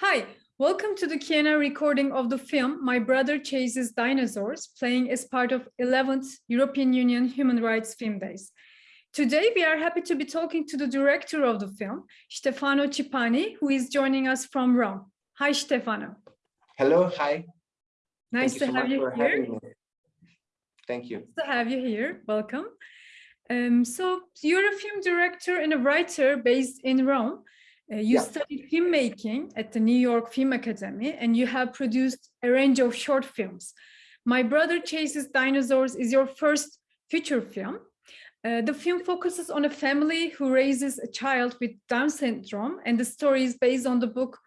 Hi, welcome to the Q&A recording of the film My Brother Chases Dinosaurs, playing as part of 11th European Union Human Rights Film Days. Today, we are happy to be talking to the director of the film, Stefano Cipani, who is joining us from Rome. Hi, Stefano. Hello, hi. Nice Thank to have you here. Thank you. Nice to have you here. Welcome. Um, so you're a film director and a writer based in Rome. Uh, you Yeah. studied filmmaking at the New York Film Academy and you have produced a range of short films. My Brother Chases Dinosaurs is your first feature film. Uh, the film focuses on a family who raises a child with Down syndrome and the story is based on the book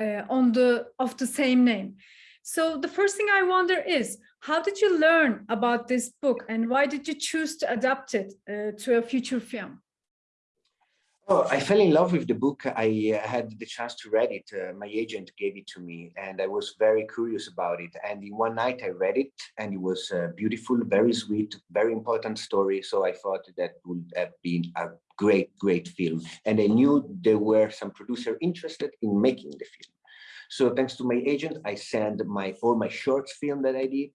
uh, on the of the same name. So the first thing I wonder is, how did you learn about this book and why did you choose to adapt it uh, to a feature film? Oh, I fell in love with the book. I uh, had the chance to read it. Uh, my agent gave it to me and I was very curious about it. And in one night I read it and it was uh, beautiful, very sweet, very important story. So I thought that would have been a great, great film. And I knew there were some producer interested in making the film. So thanks to my agent, I sent my all my short film that I did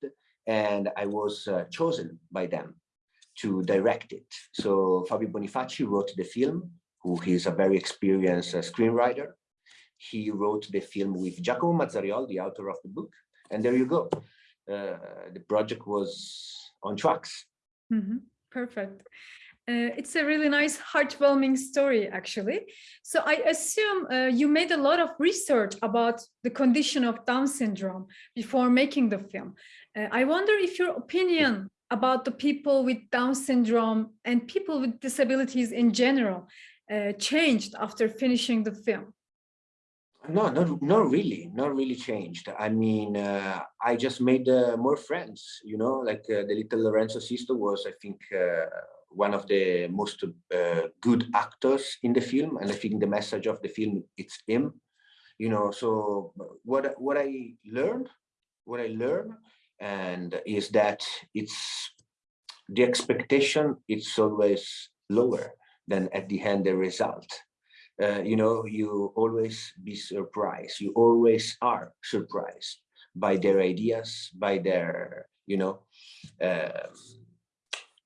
and I was uh, chosen by them to direct it. So Fabio Bonifacci wrote the film who is a very experienced uh, screenwriter. He wrote the film with Giacomo Mazzariol, the author of the book, and there you go. Uh, the project was on tracks. Mhm, Perfect. Uh, it's a really nice, heartwarming story, actually. So I assume uh, you made a lot of research about the condition of Down syndrome before making the film. Uh, I wonder if your opinion about the people with Down syndrome and people with disabilities in general uh, changed after finishing the film. No, not, not really, not really changed. I mean, uh, I just made uh, more friends, you know, like uh, the little Lorenzo Sisto was, I think, uh, one of the most uh, good actors in the film. And I think the message of the film, it's him, you know, so what, what I learned, what I learned, and is that it's the expectation, it's always lower than at the end the result uh, you know, you always be surprised. You always are surprised by their ideas, by their, you know, um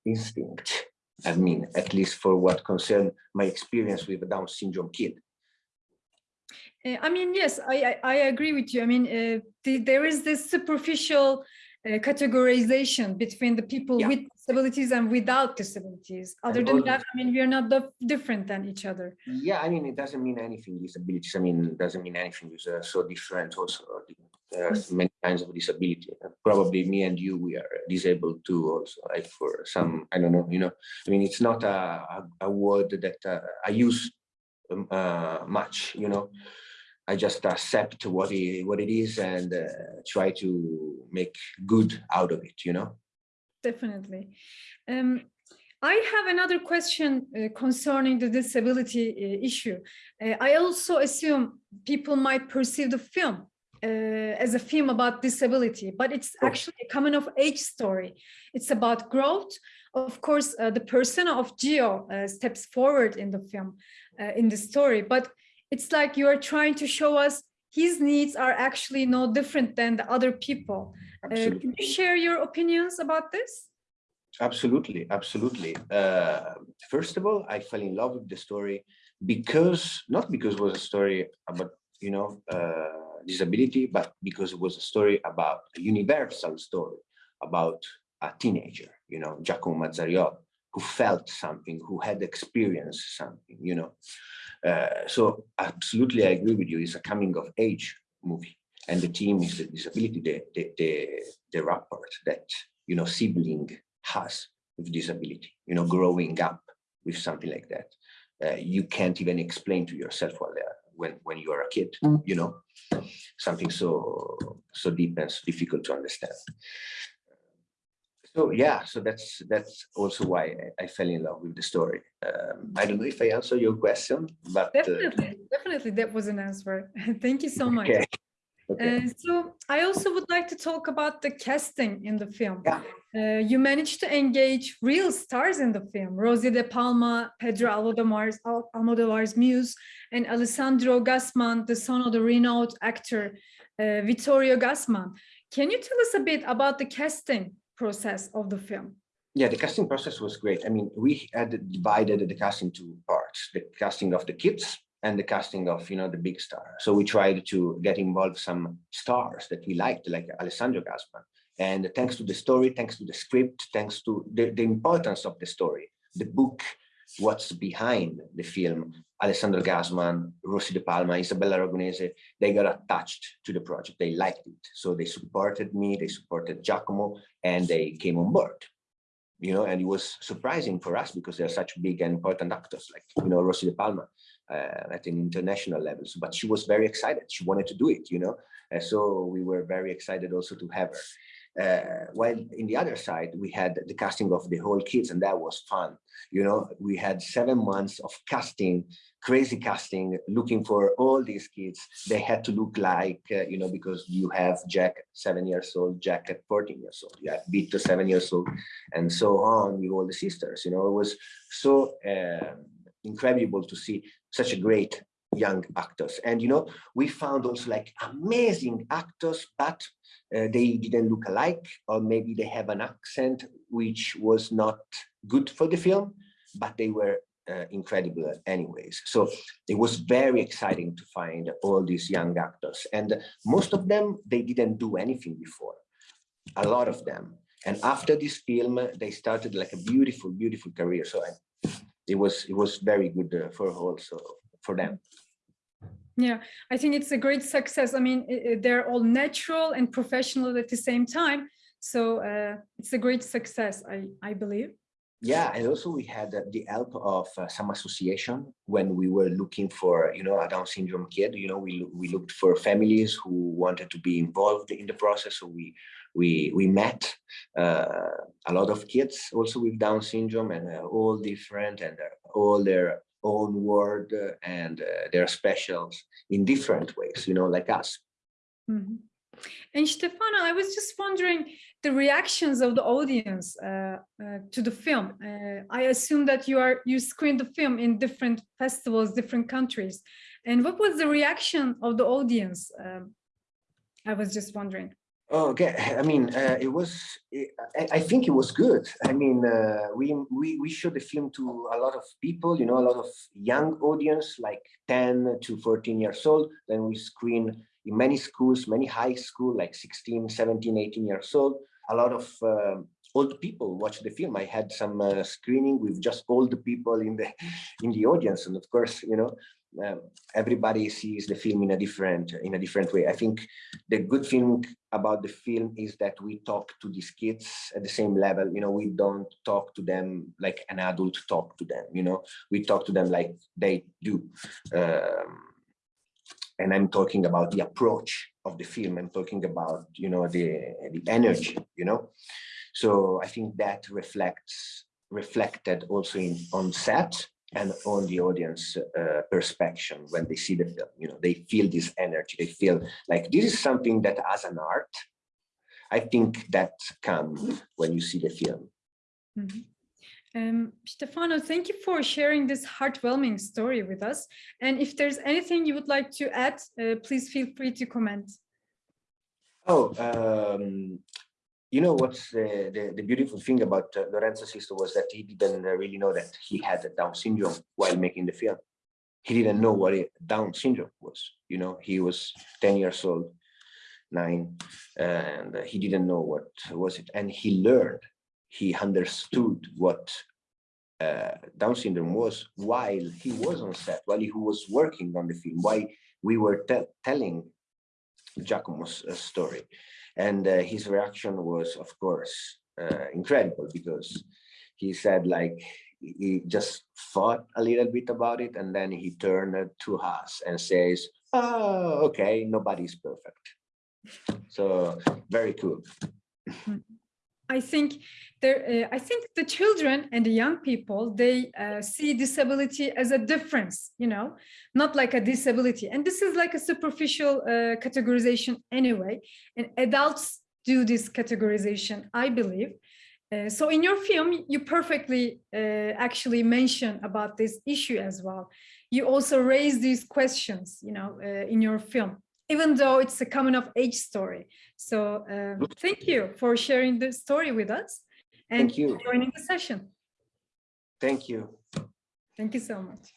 instinct. I mean, at least for what concern my experience with a Down syndrome kid. Uh, I mean, yes, I, I, I agree with you. I mean, uh, the, there is this superficial uh, categorization between the people Yeah. with disabilities and without disabilities. Other And than all- that, I mean, we are not the, different than each other. Yeah, I mean, it doesn't mean anything, disabilities. I mean, it doesn't mean anything. It's uh, so different also. There's many kinds of disability. Uh, Probably me and you, we are disabled too also, like for some, I don't know, you know, I mean, it's not a, a, a word that uh, I use um, uh, much, you know. I just accept what it, what it is and uh, try to make good out of it, you know. Definitely. Um, I have another question uh, concerning the disability uh, issue. Uh, I also assume people might perceive the film uh, as a film about disability, but it's Oh. actually a coming of age story. It's about growth. Of course, uh, the persona of Gio uh, steps forward in the film, uh, in the story, but it's like you are trying to show us his needs are actually no different than the other people. Uh, can you share your opinions about this? Absolutely, absolutely. Uh, first of all, I fell in love with the story because not because it was a story about you know uh, disability, but because it was a story about a universal story about a teenager, you know, Giacomo Mazzariol, who felt something, who had experienced something, you know. Uh, so absolutely, I agree with you. It's a coming of age movie, and the theme is the disability, the the the, the rapport that you know sibling has with disability, you know, growing up with something like that. Uh, you can't even explain to yourself while when when you are a kid, you know, something so so deep and so difficult to understand. So yeah, so that's that's also why I, I fell in love with the story. Um, I don't know if I answer your question, but uh, Definitely, definitely that was an answer. Thank you so much. okay. Okay. Uh, so I also would like to talk about the casting in the film. Yeah. Uh, you managed to engage real stars in the film, Rossy De Palma, Pedro Almodovar's, Al- Almodovar's muse, and Alessandro Gassman, the son of the renowned actor uh, Vittorio Gassman. Can you tell us a bit about the casting process of the film? Yeah, the casting process was great. I mean, we had divided the casting into parts, the casting of the kids and the casting of, you know, the big star. So we tried to get involved some stars that we liked, like Alessandro Gassman. And thanks to the story, thanks to the script, thanks to the, the importance of the story, the book, what's behind the film, Alessandro Gassman, Rossy De Palma, Isabella Ragonese, they got attached to the project. They liked it. So they supported me, they supported Giacomo, and they came on board you know, and it was surprising for us because they're such big and important actors, like, you know, Rossy De Palma uh, at an international level. So, but she was very excited. She wanted to do it, you know, and so we were very excited also to have her. Uh, while in the other side, we had the casting of the whole kids, and that was fun. You know, we had seven months of casting, crazy casting, looking for all these kids. They had to look like, uh, you know, because you have Jack seven years old, Jack at 14 years old, you have Vito seven years old, and so on with all the sisters. You know, it was so uh, incredible to see such a great young actors. And, you know, we found also like amazing actors, but uh, they didn't look alike, or maybe they have an accent which was not good for the film, but they were uh, incredible anyways. So it was very exciting to find all these young actors. And most of them, they didn't do anything before, a lot of them. And after this film, they started like a beautiful, beautiful career. So I, it was it was very good uh, for also for them. Yeah, I think it's a great success. I mean, they're all natural and professional at the same time. So uh, it's a great success, I, I believe. Yeah, and also we had the help of uh, some association when we were looking for, you know, a Down syndrome kid. You know, we we looked for families who wanted to be involved in the process. So we we we met uh, a lot of kids also with Down syndrome and uh, all different and uh, all their own world uh, and uh, their specials in different ways. You know, like us. Mhm. And Stefano, I was just wondering the reactions of the audience uh, uh, to the film. Uh, I assume that you are you screened the film in different festivals, different countries. And what was the reaction of the audience? Um, I was just wondering. Oh, okay. I mean, uh, it was. I, I think it was good. I mean, uh, we we we showed the film to a lot of people. You know, a lot of young audience, like ten to fourteen years old. Then we screen in many schools, many high school, like 16, 17, 18 years old. A lot of um old people watch the film. I had some uh, screening with just old people in the in the audience, and of course, you know, um, everybody sees the film in a different in a different way. I think the good thing about the film is that we talk to these kids at the same level. You know, we don't talk to them like an adult talk to them. You know, we talk to them like they do. Um, and I'm talking about the approach of the film. I'm talking about you know the the energy. You know, so I think that reflects reflected also in on set and on the audience uh, perspective when they see the film. You know, they feel this energy. They feel like this is something that as an art, I think that comes when you see the film. Mhm. Um, Stefano, thank you for sharing this heartwarming story with us. And if there's anything you would like to add, uh, please feel free to comment. Oh, um, you know what's the, the, the beautiful thing about uh, Lorenzo Sisto was that he didn't uh, really know that he had a Down syndrome while making the film. He didn't know what it, Down syndrome was. You know, he was 10 years old, nine, and uh, he didn't know what was it. And he learned, he understood what uh, Down syndrome was while he was on set, while he was working on the film, while we were te telling Giacomo's uh, story. And uh, his reaction was, of course, uh, incredible because he said like, he just thought a little bit about it and then he turned to us and says, oh, okay, nobody's perfect. So very cool. I think there, uh, I think the children and the young people, they uh, see disability as a difference, you know, not like a disability. And this is like a superficial uh, categorization anyway. And adults do this categorization, I believe. Uh, so in your film, you perfectly uh, actually mention about this issue as well. You also raise these questions, you know, uh, in your film, even though it's a coming of age story. So um, thank you for sharing the story with us and Thank you. joining the session. Thank you. Thank you so much.